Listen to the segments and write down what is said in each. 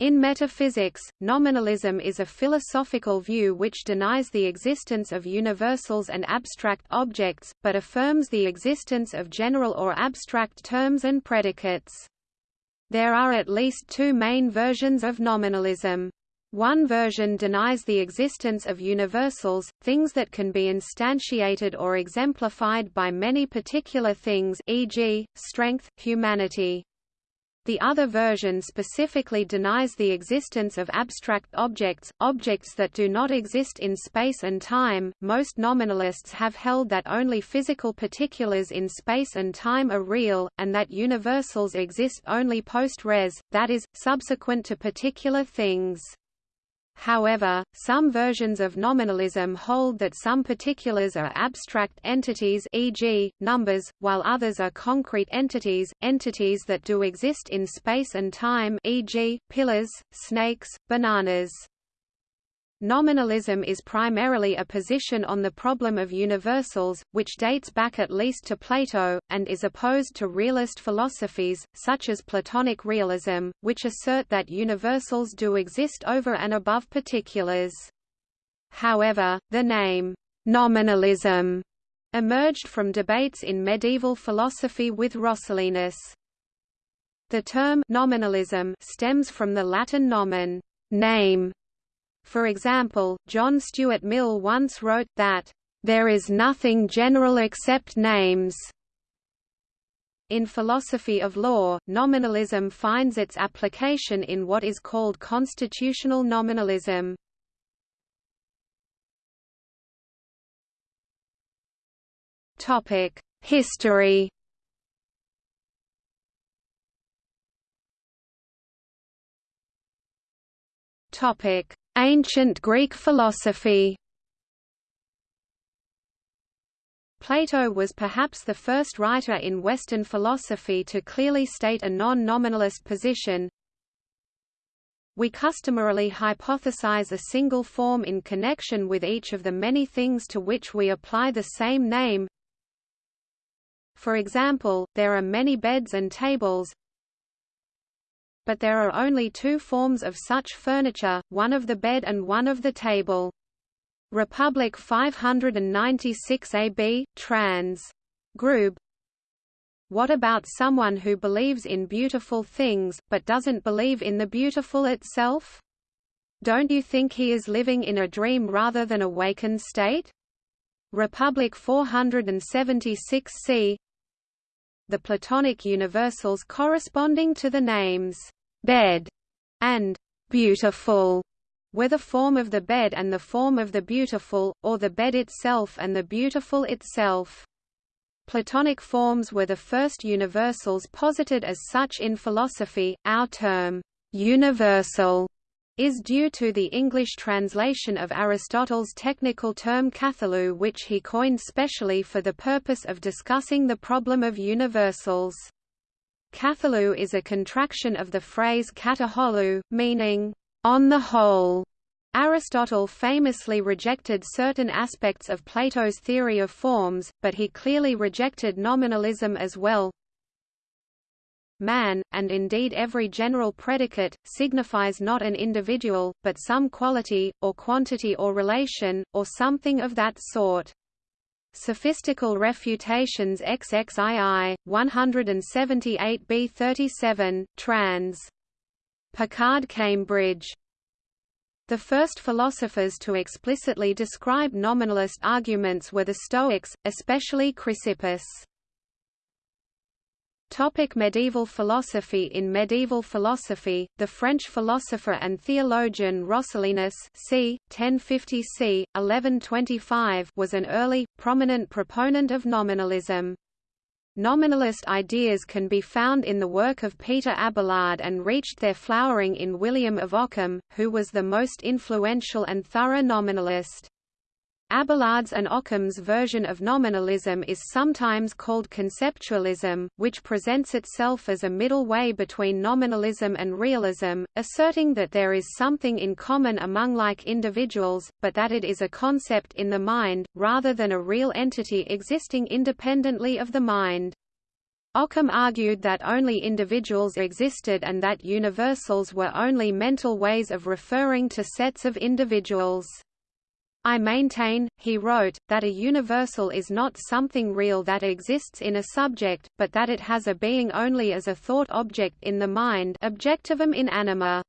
In metaphysics, nominalism is a philosophical view which denies the existence of universals and abstract objects, but affirms the existence of general or abstract terms and predicates. There are at least two main versions of nominalism. One version denies the existence of universals, things that can be instantiated or exemplified by many particular things e.g., strength, humanity. The other version specifically denies the existence of abstract objects, objects that do not exist in space and time. Most nominalists have held that only physical particulars in space and time are real, and that universals exist only post res, that is, subsequent to particular things. However, some versions of nominalism hold that some particulars are abstract entities e.g., numbers, while others are concrete entities, entities that do exist in space and time e.g., pillars, snakes, bananas. Nominalism is primarily a position on the problem of universals, which dates back at least to Plato, and is opposed to realist philosophies, such as Platonic realism, which assert that universals do exist over and above particulars. However, the name, nominalism, emerged from debates in medieval philosophy with Roscellinus. The term nominalism stems from the Latin nomen, name, for example, John Stuart Mill once wrote, that, "...there is nothing general except names." In philosophy of law, nominalism finds its application in what is called constitutional nominalism. History Topic: Ancient Greek philosophy Plato was perhaps the first writer in Western philosophy to clearly state a non-nominalist position. We customarily hypothesize a single form in connection with each of the many things to which we apply the same name. For example, there are many beds and tables, but there are only two forms of such furniture, one of the bed and one of the table. Republic 596 AB, trans. Grube What about someone who believes in beautiful things, but doesn't believe in the beautiful itself? Don't you think he is living in a dream rather than a wakened state? Republic 476 c The Platonic universals corresponding to the names bed, and beautiful were the form of the bed and the form of the beautiful, or the bed itself and the beautiful itself. Platonic forms were the first universals posited as such in philosophy. Our term, universal, is due to the English translation of Aristotle's technical term katholou which he coined specially for the purpose of discussing the problem of universals. Katholou is a contraction of the phrase kata meaning, on the whole. Aristotle famously rejected certain aspects of Plato's theory of forms, but he clearly rejected nominalism as well. Man, and indeed every general predicate, signifies not an individual, but some quality, or quantity or relation, or something of that sort. Sophistical Refutations XXII, 178b37, trans. Pickard-Cambridge. The first philosophers to explicitly describe nominalist arguments were the Stoics, especially Chrysippus. Topic medieval philosophy In medieval philosophy, the French philosopher and theologian Roscellinus c. 1050 c. 1125 was an early, prominent proponent of nominalism. Nominalist ideas can be found in the work of Peter Abelard and reached their flowering in William of Ockham, who was the most influential and thorough nominalist. Abelard's and Ockham's version of nominalism is sometimes called conceptualism, which presents itself as a middle way between nominalism and realism, asserting that there is something in common among like individuals, but that it is a concept in the mind, rather than a real entity existing independently of the mind. Occam argued that only individuals existed and that universals were only mental ways of referring to sets of individuals. I maintain, he wrote, that a universal is not something real that exists in a subject, but that it has a being only as a thought object in the mind objectivum in anima.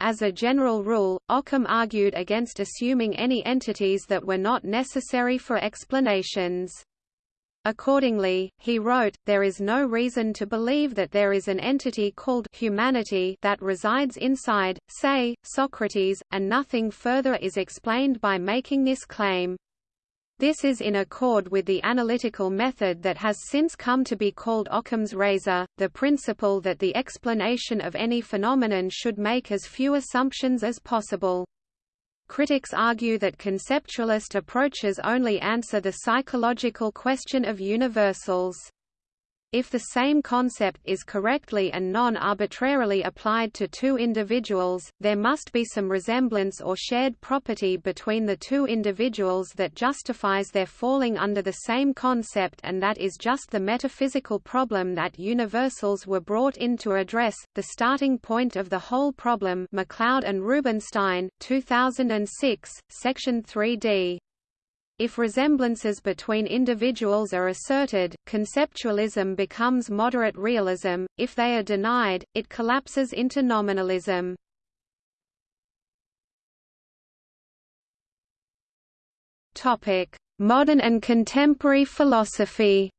As a general rule, Occam argued against assuming any entities that were not necessary for explanations. Accordingly, he wrote, there is no reason to believe that there is an entity called humanity that resides inside, say, Socrates, and nothing further is explained by making this claim. This is in accord with the analytical method that has since come to be called Occam's razor, the principle that the explanation of any phenomenon should make as few assumptions as possible. Critics argue that conceptualist approaches only answer the psychological question of universals. If the same concept is correctly and non-arbitrarily applied to two individuals, there must be some resemblance or shared property between the two individuals that justifies their falling under the same concept and that is just the metaphysical problem that universals were brought in to address, the starting point of the whole problem MacLeod and Rubinstein, 2006, Section 3d. If resemblances between individuals are asserted, conceptualism becomes moderate realism, if they are denied, it collapses into nominalism. Modern and contemporary philosophy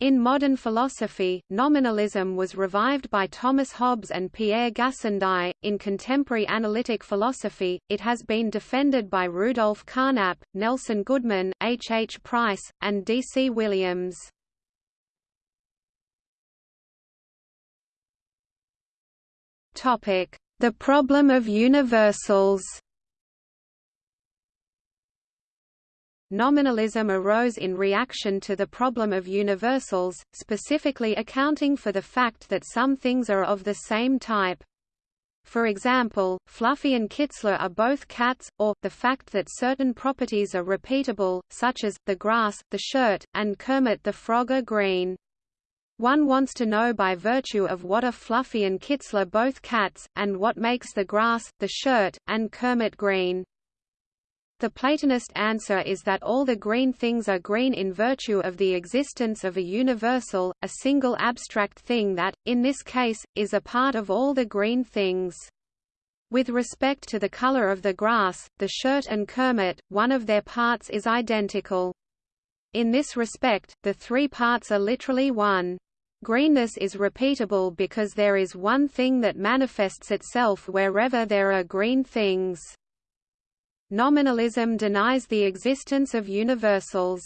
In modern philosophy, nominalism was revived by Thomas Hobbes and Pierre Gassendi. In contemporary analytic philosophy, it has been defended by Rudolf Carnap, Nelson Goodman, H. H. Price, and D. C. Williams. Topic: The problem of universals. Nominalism arose in reaction to the problem of universals, specifically accounting for the fact that some things are of the same type. For example, Fluffy and Kitzler are both cats, or, the fact that certain properties are repeatable, such as, the grass, the shirt, and Kermit the Frog are green. One wants to know by virtue of what are Fluffy and Kitzler both cats, and what makes the grass, the shirt, and Kermit green. The Platonist answer is that all the green things are green in virtue of the existence of a universal, a single abstract thing that, in this case, is a part of all the green things. With respect to the color of the grass, the shirt and Kermit, one of their parts is identical. In this respect, the three parts are literally one. Greenness is repeatable because there is one thing that manifests itself wherever there are green things. Nominalism denies the existence of universals.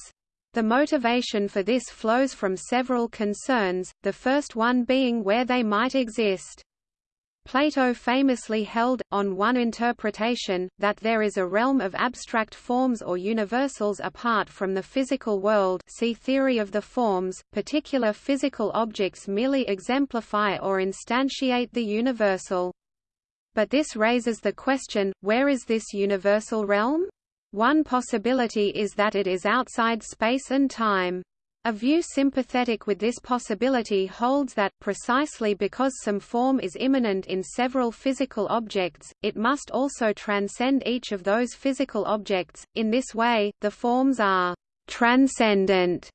The motivation for this flows from several concerns, the first one being where they might exist. Plato famously held, on one interpretation, that there is a realm of abstract forms or universals apart from the physical world see theory of the forms, particular physical objects merely exemplify or instantiate the universal. But this raises the question, where is this universal realm? One possibility is that it is outside space and time. A view sympathetic with this possibility holds that, precisely because some form is immanent in several physical objects, it must also transcend each of those physical objects. In this way, the forms are transcendent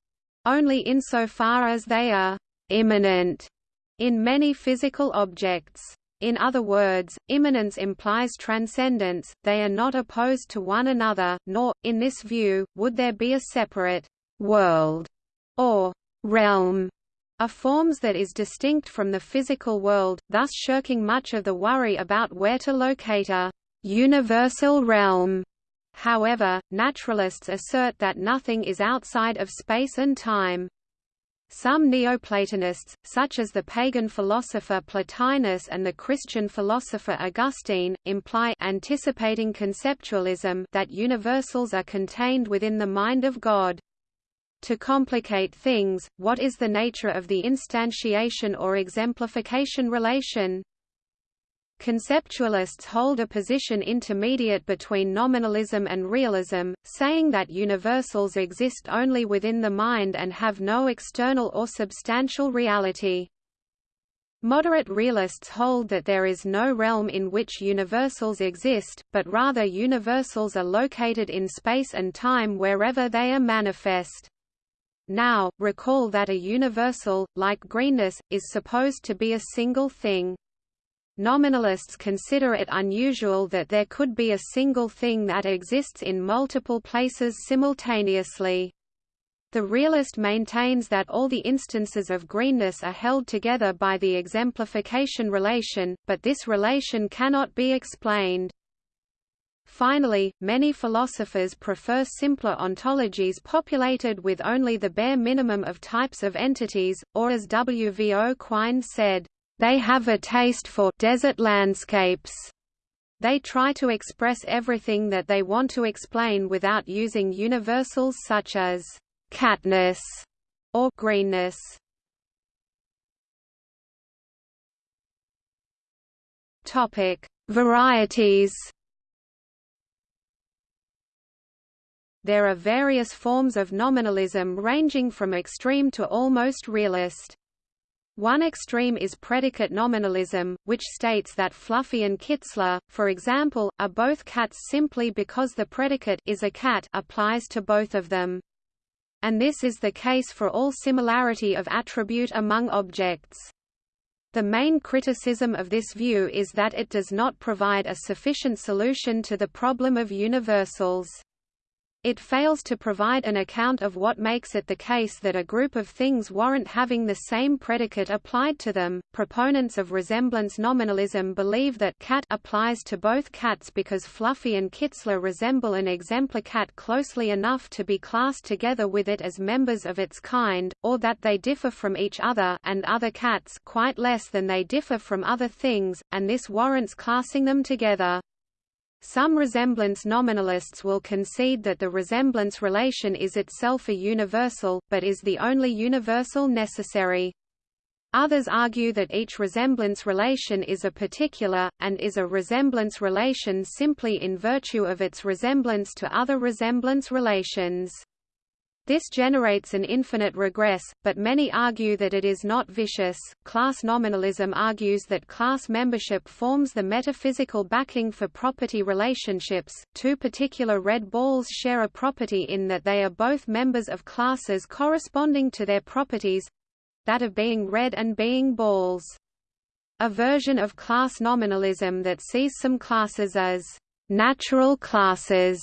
only insofar as they are immanent in many physical objects. In other words, immanence implies transcendence, they are not opposed to one another, nor, in this view, would there be a separate world or realm of forms that is distinct from the physical world, thus shirking much of the worry about where to locate a universal realm. However, naturalists assert that nothing is outside of space and time. Some Neoplatonists, such as the pagan philosopher Plotinus and the Christian philosopher Augustine, imply anticipating conceptualism that universals are contained within the mind of God. To complicate things, what is the nature of the instantiation or exemplification relation? Conceptualists hold a position intermediate between nominalism and realism, saying that universals exist only within the mind and have no external or substantial reality. Moderate realists hold that there is no realm in which universals exist, but rather universals are located in space and time wherever they are manifest. Now, recall that a universal, like greenness, is supposed to be a single thing. Nominalists consider it unusual that there could be a single thing that exists in multiple places simultaneously. The realist maintains that all the instances of greenness are held together by the exemplification relation, but this relation cannot be explained. Finally, many philosophers prefer simpler ontologies populated with only the bare minimum of types of entities, or as W. V. O. Quine said, "...they have a taste for desert landscapes." They try to express everything that they want to explain without using universals such as catness or greenness. Topic: Varieties. There are various forms of nominalism ranging from extreme to almost realist. One extreme is predicate nominalism, which states that Fluffy and Kitzler, for example, are both cats simply because the predicate is a cat applies to both of them and this is the case for all similarity of attribute among objects. The main criticism of this view is that it does not provide a sufficient solution to the problem of universals. It fails to provide an account of what makes it the case that a group of things warrant having the same predicate applied to them. Proponents of resemblance nominalism believe that cat applies to both cats because Fluffy and Kitzler resemble an exemplar cat closely enough to be classed together with it as members of its kind, or that they differ from each other and other cats quite less than they differ from other things, and this warrants classing them together. Some resemblance nominalists will concede that the resemblance relation is itself a universal, but is the only universal necessary. Others argue that each resemblance relation is a particular, and is a resemblance relation simply in virtue of its resemblance to other resemblance relations. This generates an infinite regress, but many argue that it is not vicious. Class nominalism argues that class membership forms the metaphysical backing for property relationships. Two particular red balls share a property in that they are both members of classes corresponding to their properties that of being red and being balls. A version of class nominalism that sees some classes as natural classes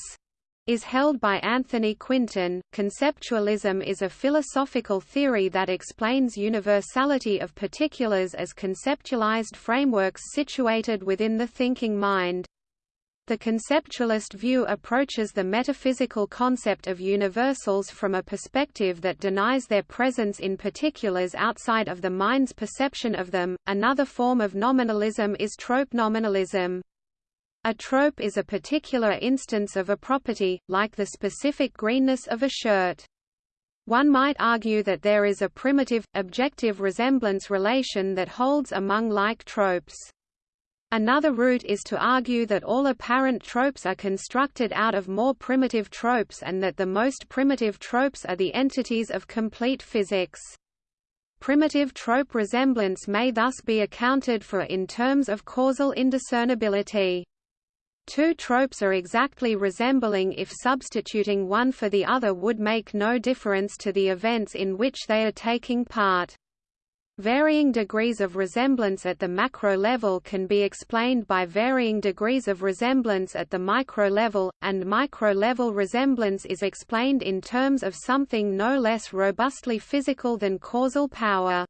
is held by Anthony Quinton. Conceptualism is a philosophical theory that explains universality of particulars as conceptualized frameworks situated within the thinking mind. The conceptualist view approaches the metaphysical concept of universals from a perspective that denies their presence in particulars outside of the mind's perception of them. Another form of nominalism is trope nominalism. A trope is a particular instance of a property, like the specific greenness of a shirt. One might argue that there is a primitive, objective resemblance relation that holds among like tropes. Another route is to argue that all apparent tropes are constructed out of more primitive tropes and that the most primitive tropes are the entities of complete physics. Primitive trope resemblance may thus be accounted for in terms of causal indiscernibility. Two tropes are exactly resembling if substituting one for the other would make no difference to the events in which they are taking part. Varying degrees of resemblance at the macro level can be explained by varying degrees of resemblance at the micro level, and micro-level resemblance is explained in terms of something no less robustly physical than causal power.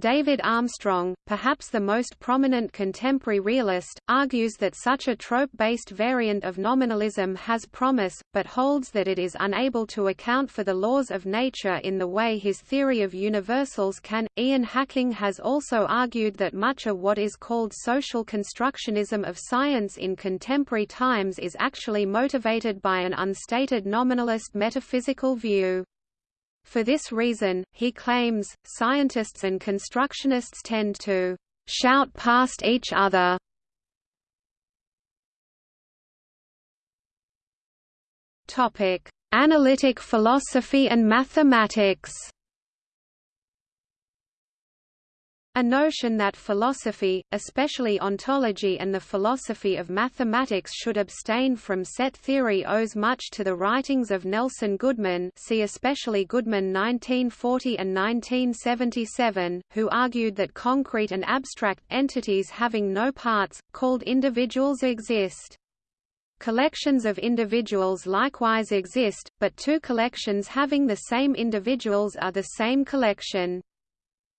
David Armstrong, perhaps the most prominent contemporary realist, argues that such a trope-based variant of nominalism has promise, but holds that it is unable to account for the laws of nature in the way his theory of universals can. Ian Hacking has also argued that much of what is called social constructionism of science in contemporary times is actually motivated by an unstated nominalist metaphysical view. For this reason, he claims, scientists and constructionists tend to shout past each other. Topic: Analytic philosophy and mathematics. A notion that philosophy, especially ontology and the philosophy of mathematics should abstain from set theory owes much to the writings of Nelson Goodman see especially Goodman 1940 and 1977, who argued that concrete and abstract entities having no parts, called individuals exist. Collections of individuals likewise exist, but two collections having the same individuals are the same collection.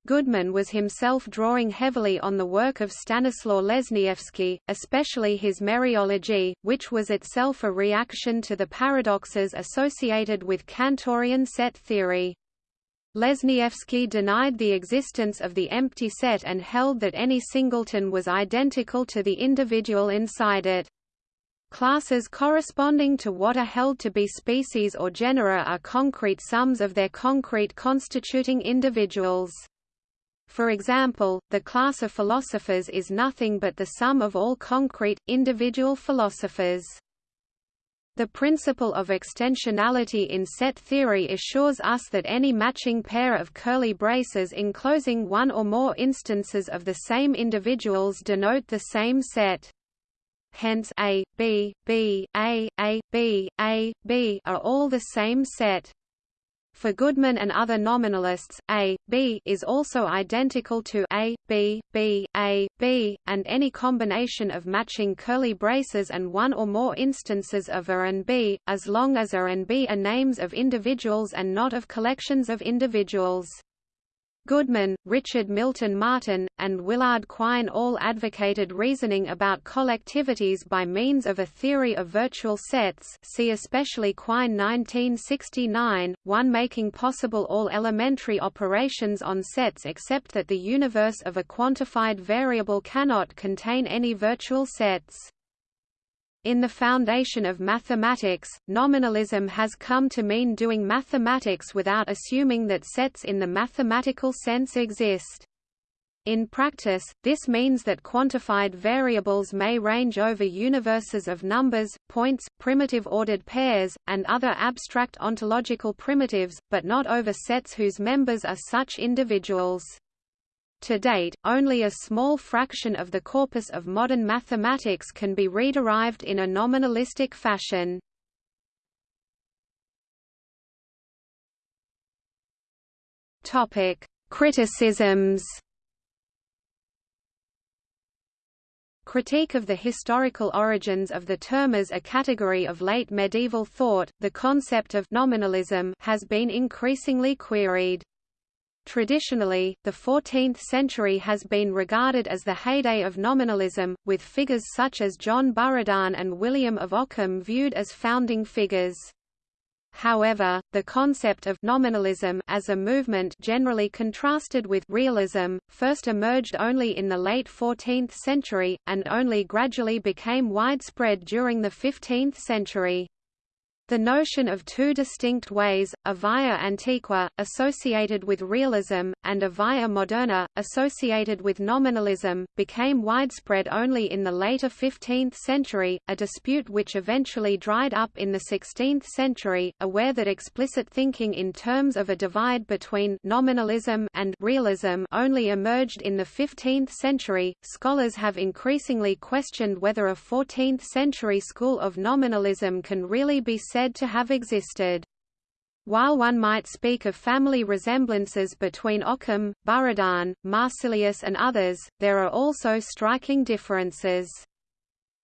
Goodman was himself drawing heavily on the work of Stanislaw Lesniewski, especially his Mereology, which was itself a reaction to the paradoxes associated with Cantorian set theory. Lesniewski denied the existence of the empty set and held that any singleton was identical to the individual inside it. Classes corresponding to what are held to be species or genera are concrete sums of their concrete constituting individuals. For example, the class of philosophers is nothing but the sum of all concrete, individual philosophers. The principle of extensionality in set theory assures us that any matching pair of curly braces enclosing one or more instances of the same individuals denote the same set. Hence A, B, B, A, A, B, A, B are all the same set. For Goodman and other nominalists, A, B is also identical to A, B, B, A, B, and any combination of matching curly braces and one or more instances of A and B, as long as A and B are names of individuals and not of collections of individuals. Goodman, Richard Milton Martin, and Willard Quine all advocated reasoning about collectivities by means of a theory of virtual sets see especially Quine 1969, one making possible all elementary operations on sets except that the universe of a quantified variable cannot contain any virtual sets. In the foundation of mathematics, nominalism has come to mean doing mathematics without assuming that sets in the mathematical sense exist. In practice, this means that quantified variables may range over universes of numbers, points, primitive ordered pairs, and other abstract ontological primitives, but not over sets whose members are such individuals. To date, only a small fraction of the corpus of modern mathematics can be rederived in a nominalistic fashion. Topic: Criticisms. Critique of the historical origins of the term as a category of late medieval thought, the concept of nominalism has been increasingly queried. Traditionally, the 14th century has been regarded as the heyday of nominalism, with figures such as John Buridan and William of Ockham viewed as founding figures. However, the concept of nominalism as a movement generally contrasted with realism, first emerged only in the late 14th century, and only gradually became widespread during the 15th century. The notion of two distinct ways, a via antiqua, associated with realism, and a via moderna, associated with nominalism, became widespread only in the later 15th century, a dispute which eventually dried up in the 16th century, aware that explicit thinking in terms of a divide between nominalism and realism only emerged in the 15th century. Scholars have increasingly questioned whether a 14th century school of nominalism can really be said said to have existed. While one might speak of family resemblances between Occam, Buridan, Marsilius and others, there are also striking differences.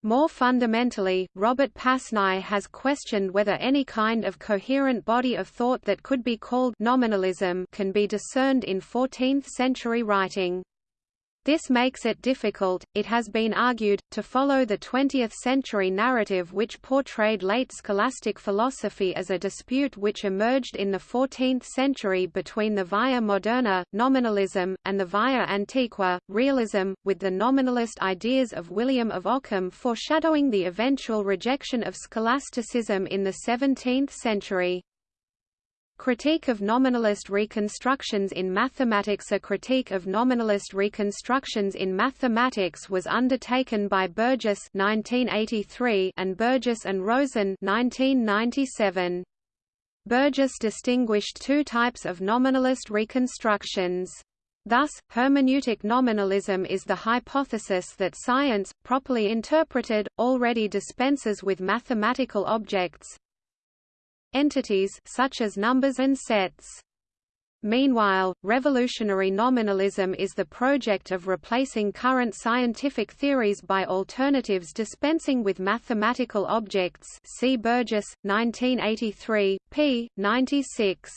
More fundamentally, Robert Pasnau has questioned whether any kind of coherent body of thought that could be called nominalism can be discerned in 14th-century writing. This makes it difficult, it has been argued, to follow the 20th-century narrative which portrayed late scholastic philosophy as a dispute which emerged in the 14th century between the via moderna, nominalism, and the via antiqua, realism, with the nominalist ideas of William of Ockham foreshadowing the eventual rejection of scholasticism in the 17th century. Critique of Nominalist Reconstructions in Mathematics A critique of nominalist reconstructions in mathematics was undertaken by Burgess 1983 and Burgess and Rosen 1997. Burgess distinguished two types of nominalist reconstructions. Thus, hermeneutic nominalism is the hypothesis that science, properly interpreted, already dispenses with mathematical objects, entities such as numbers and sets. Meanwhile, revolutionary nominalism is the project of replacing current scientific theories by alternatives dispensing with mathematical objects see Burgess, 1983, p. 96.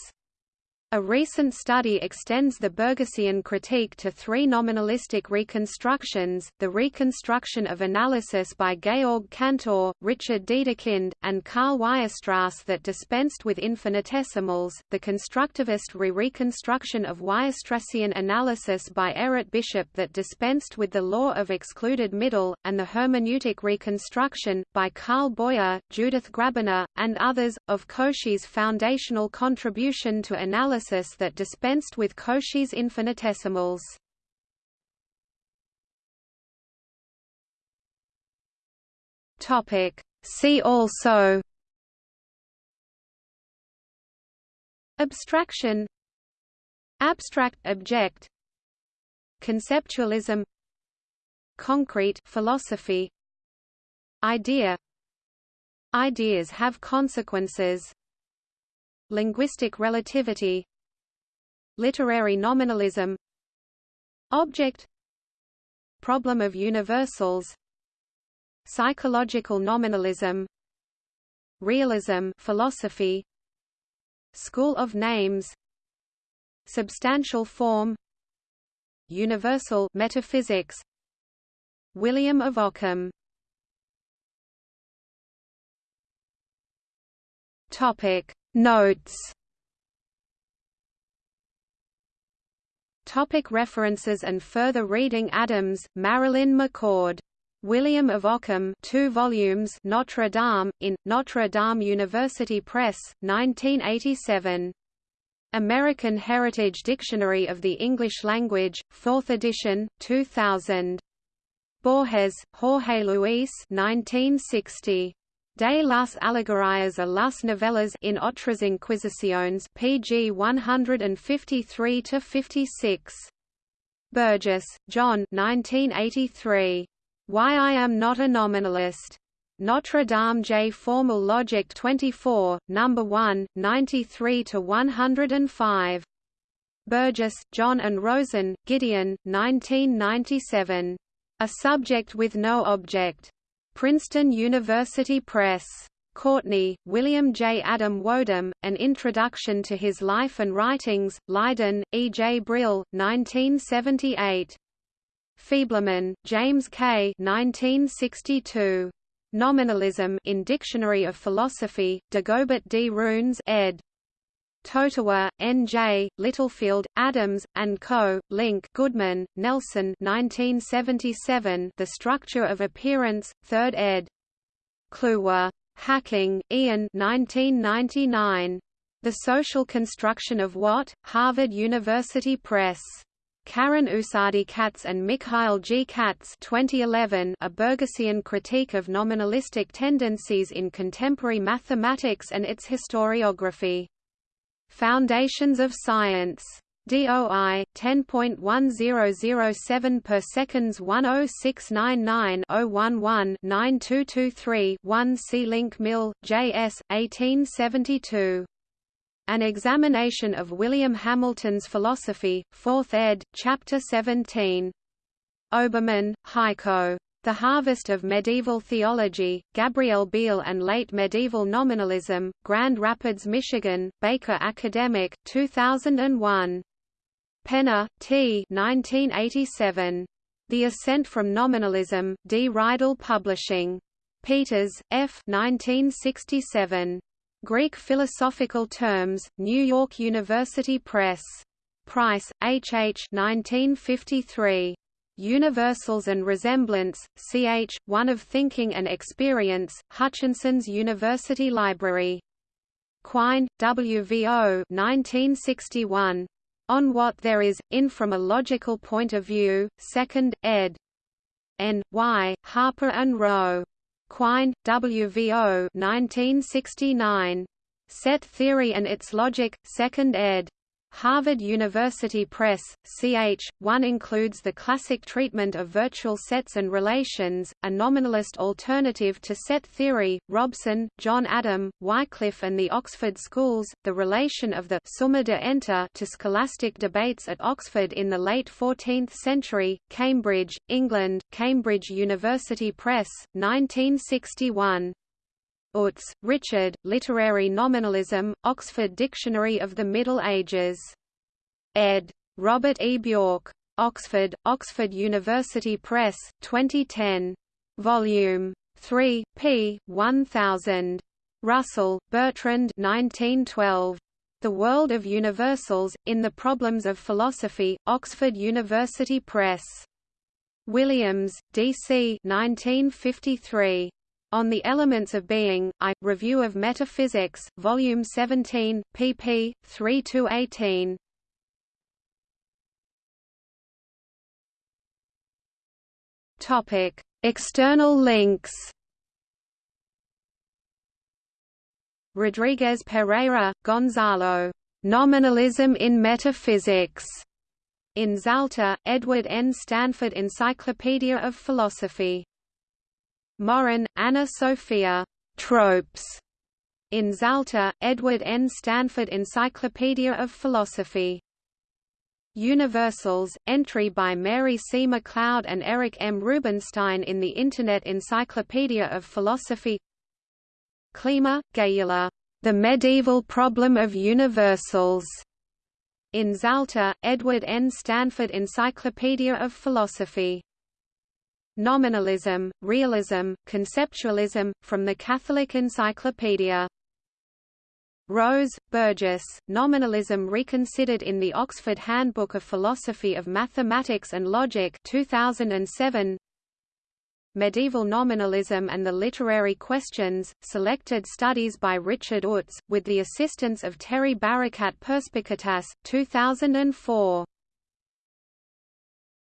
A recent study extends the Burgessian critique to three nominalistic reconstructions, the reconstruction of analysis by Georg Cantor, Richard Dedekind, and Karl Weierstrass that dispensed with infinitesimals, the constructivist re-reconstruction of Weierstrassian analysis by Errett Bishop that dispensed with the law of excluded middle, and the hermeneutic reconstruction, by Carl Boyer, Judith Grabiner, and others, of Cauchy's foundational contribution to analysis analysis that dispensed with Cauchy's infinitesimals. Topic. See also Abstraction Abstract object Conceptualism Concrete philosophy Idea Ideas have consequences Linguistic relativity Literary nominalism Object Problem of universals Psychological nominalism Realism philosophy School of names Substantial form Universal metaphysics William of Ockham. Topic. Notes Topic references and further reading Adams, Marilyn McCord. William of Ockham 2 volumes Notre Dame, in, Notre Dame University Press, 1987. American Heritage Dictionary of the English Language, 4th edition, 2000. Borges, Jorge Luis 1960. De las Alegorías a las Novelas in Otras Inquisiciones pg 153-56. Burgess, John 1983. Why I Am Not a Nominalist. Notre Dame J. Formal Logic 24, No. 1, 93 to 105. Burgess, John and Rosen, Gideon, 1997. A Subject with No Object. Princeton University Press. Courtenay, William J. Adam Wodeham, An Introduction to His Life and Writings, Leiden, E. J. Brill, 1978. Feibleman, James K. 1962. Nominalism in Dictionary of Philosophy, Dagobert D. Runes ed. Totowa, N.J., Littlefield, Adams, and Co., Link Goodman, Nelson 1977, The Structure of Appearance, 3rd ed. Kluwer. Hacking, Ian 1999. The Social Construction of What? Harvard University Press. Karin Usadi Katz and Mikhail G. Katz 2011 A Burgessian Critique of Nominalistic Tendencies in Contemporary Mathematics and Its Historiography Foundations of Science. DOI 10.1007 per seconds 10699-011-9223-1 C. Link Mill, J.S., 1872. An Examination of William Hamilton's Philosophy, 4th ed., Chapter 17. Oberman, Heiko. The Harvest of Medieval Theology, Gabriel Biel and Late Medieval Nominalism, Grand Rapids, Michigan, Baker Academic, 2001. Penner, T. 1987. The Ascent from Nominalism, D. Reidel Publishing. Peters, F. 1967. Greek Philosophical Terms, New York University Press. Price, H. H. 1953. Universals and Resemblance, ch. 1 of Thinking and Experience, Hutchinson's University Library. Quine, WVO 1961. On What There Is, In From a Logical Point of View, 2nd, ed. N. Y. Harper and Row. Quine, WVO 1969. Set Theory and Its Logic, 2nd ed. Harvard University Press, ch. 1 includes the classic treatment of virtual sets and relations, a nominalist alternative to set theory, Robson, John Adam, Wycliffe and the Oxford Schools, the relation of the summa de enter to scholastic debates at Oxford in the late 14th century, Cambridge, England, Cambridge University Press, 1961. Utz, Richard, Literary Nominalism, Oxford Dictionary of the Middle Ages. ed. Robert E. Bjork. Oxford, Oxford University Press, 2010. Volume 3, p. 1000. Russell, Bertrand 1912. The World of Universals, in the Problems of Philosophy, Oxford University Press. Williams, D.C. 1953. On the Elements of Being, I, Review of Metaphysics, Volume 17, pp. 3–18. Topic: External links. Rodriguez-Pereyra, Gonzalo. Nominalism in Metaphysics. In Zalta, Edward N. Stanford Encyclopedia of Philosophy. Maurin, Anna Sophia. Tropes. In Zalta, Edward N. Stanford Encyclopedia of Philosophy. Universals, entry by Mary C. MacLeod and Eric M. Rubinstein in the Internet Encyclopedia of Philosophy Klima, Gyula, The Medieval Problem of Universals. In Zalta, Edward N. Stanford Encyclopedia of Philosophy Nominalism, Realism, Conceptualism, from the Catholic Encyclopedia. Rose, Burgess, Nominalism Reconsidered in the Oxford Handbook of Philosophy of Mathematics and Logic 2007. Medieval Nominalism and the Literary Questions, Selected Studies by Richard Utz, with the assistance of Terry Barakat Perspicatas, 2004.